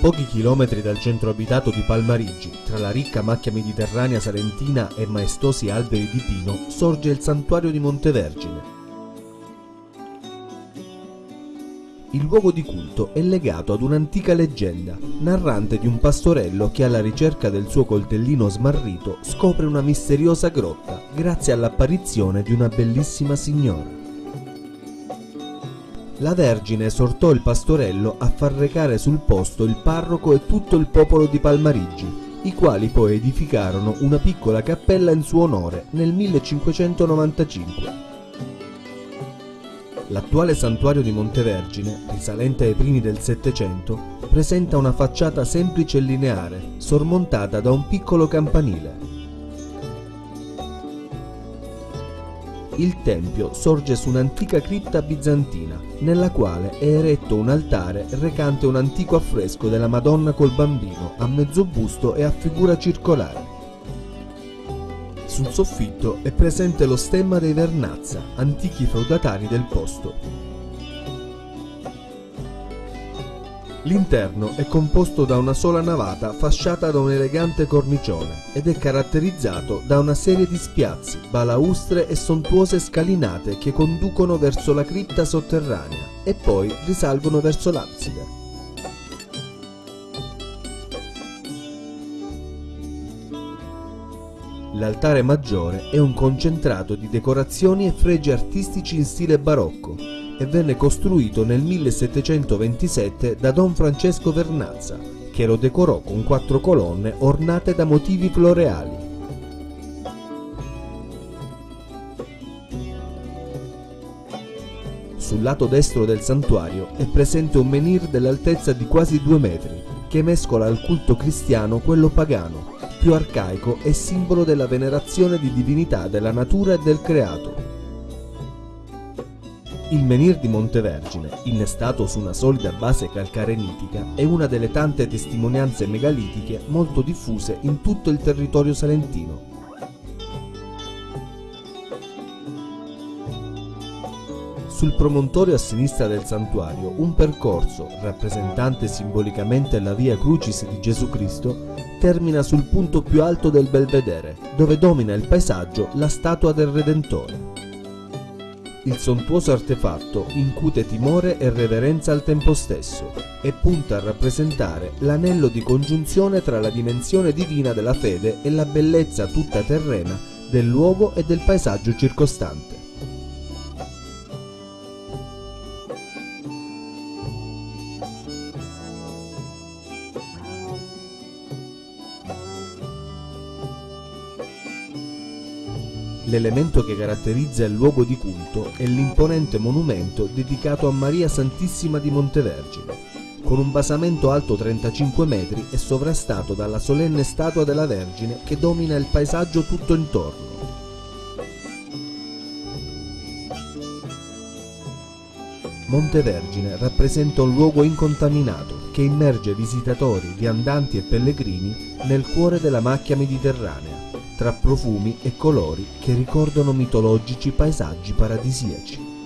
pochi chilometri dal centro abitato di Palmarigi, tra la ricca macchia mediterranea salentina e maestosi alberi di pino, sorge il santuario di Montevergine. Il luogo di culto è legato ad un'antica leggenda, narrante di un pastorello che alla ricerca del suo coltellino smarrito scopre una misteriosa grotta grazie all'apparizione di una bellissima signora. La Vergine esortò il pastorello a far recare sul posto il parroco e tutto il popolo di Palmarigi, i quali poi edificarono una piccola cappella in suo onore nel 1595. L'attuale santuario di Montevergine, risalente ai primi del Settecento, presenta una facciata semplice e lineare, sormontata da un piccolo campanile. Il tempio sorge su un'antica cripta bizantina, nella quale è eretto un altare recante un antico affresco della Madonna col bambino, a mezzo busto e a figura circolare. Sul soffitto è presente lo stemma dei Vernazza, antichi feudatari del posto. L'interno è composto da una sola navata fasciata da un elegante cornicione ed è caratterizzato da una serie di spiazzi, balaustre e sontuose scalinate che conducono verso la cripta sotterranea e poi risalgono verso l'abside. L'altare maggiore è un concentrato di decorazioni e fregi artistici in stile barocco e venne costruito nel 1727 da Don Francesco Vernazza, che lo decorò con quattro colonne ornate da motivi floreali. Sul lato destro del santuario è presente un menhir dell'altezza di quasi due metri, che mescola al culto cristiano quello pagano, più arcaico e simbolo della venerazione di divinità della natura e del creato. Il menhir di Montevergine, innestato su una solida base calcarenitica, è una delle tante testimonianze megalitiche molto diffuse in tutto il territorio salentino. Sul promontorio a sinistra del santuario un percorso, rappresentante simbolicamente la via Crucis di Gesù Cristo, termina sul punto più alto del belvedere, dove domina il paesaggio la statua del Redentore. Il sontuoso artefatto incute timore e reverenza al tempo stesso e punta a rappresentare l'anello di congiunzione tra la dimensione divina della fede e la bellezza tutta terrena del luogo e del paesaggio circostante. L'elemento che caratterizza il luogo di culto è l'imponente monumento dedicato a Maria Santissima di Montevergine, con un basamento alto 35 metri e sovrastato dalla solenne statua della Vergine che domina il paesaggio tutto intorno. Montevergine rappresenta un luogo incontaminato che immerge visitatori, viandanti e pellegrini nel cuore della macchia mediterranea tra profumi e colori che ricordano mitologici paesaggi paradisiaci.